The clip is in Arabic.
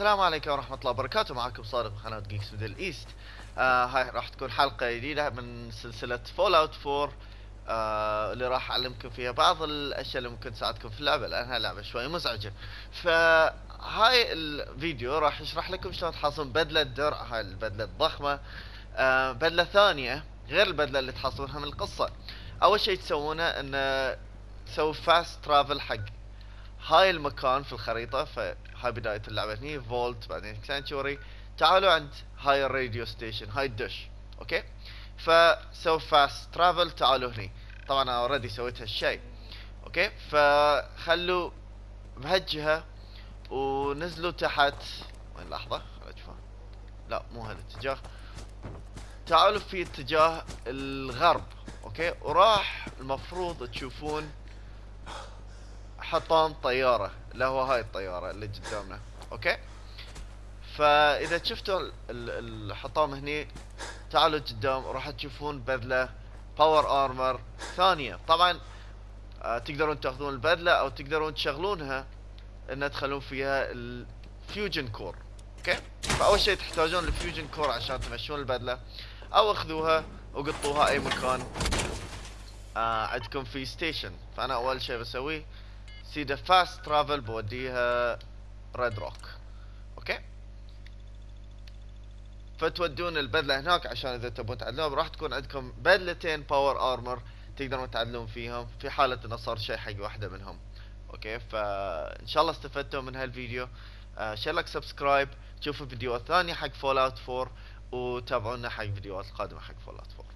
السلام عليكم ورحمة الله وبركاته. معكم صادق قناة Geeks Middle East آه هاي راح تكون حلقة جديدة من سلسلة Fallout 4 آه اللي راح أعلمكم فيها بعض الأشياء اللي ممكن تساعدكم في اللعبة لأنها لعبة شوي مزعجة. فهاي الفيديو راح يشرح لكم شلون تحصلون بدلة درع هاي البدلة الضخمة. آه بدلة ثانية غير البدلة اللي تحصلونها من القصة. أول شيء تسوونه إنه تسوي fast travel حق هاي المكان في الخريطة فهاي بداية اللعبة. هني vault بعدين Sanctuary تعالوا عند هاي ال radio station هاي الدش. أوكي؟ فسو fast travel تعالوا هني. طبعا أنا already سويت هالشيء أوكي؟ فخلوا بهالجهة ونزلوا تحت. وين لحظة؟ اشوفها لا مو هالاتجاه تعالوا في اتجاه الغرب. أوكي؟ وراح المفروض تشوفون حطام طيارة. اللي هو هاي الطيارة اللي قدامنا. أوكي؟ فإذا شفتوا ال- ال- الحطام هني تعالوا قدام راح تشوفون بدلة power armor ثانية. طبعا آه تقدرون تأخذون البدلة أو تقدرون تشغلونها إن تخلون فيها ال fusion core أوكي؟ فأول شيء تحتاجون ال fusion core عشان تمشون البدلة. أو أخذوها وقطوها أي مكان آه عندكم في station فأنا أول شيء بسويه سيدا fast travel بوديها Red Rocket أوكي فتودون البدلة هناك عشان إذا تبون تعدلون راح تكون عندكم بدلتين power armor تقدرون تعدلون فيهم. في حالة إنه صار شيء حق واحدة منهم. أوكي فإن شاء الله استفدتوا من هالفيديو. آه share subscribe تشوفوا فيديوهات ثانية حق Fallout 4 وتابعونا حق فيديوهات القادمه حق فول اوت 4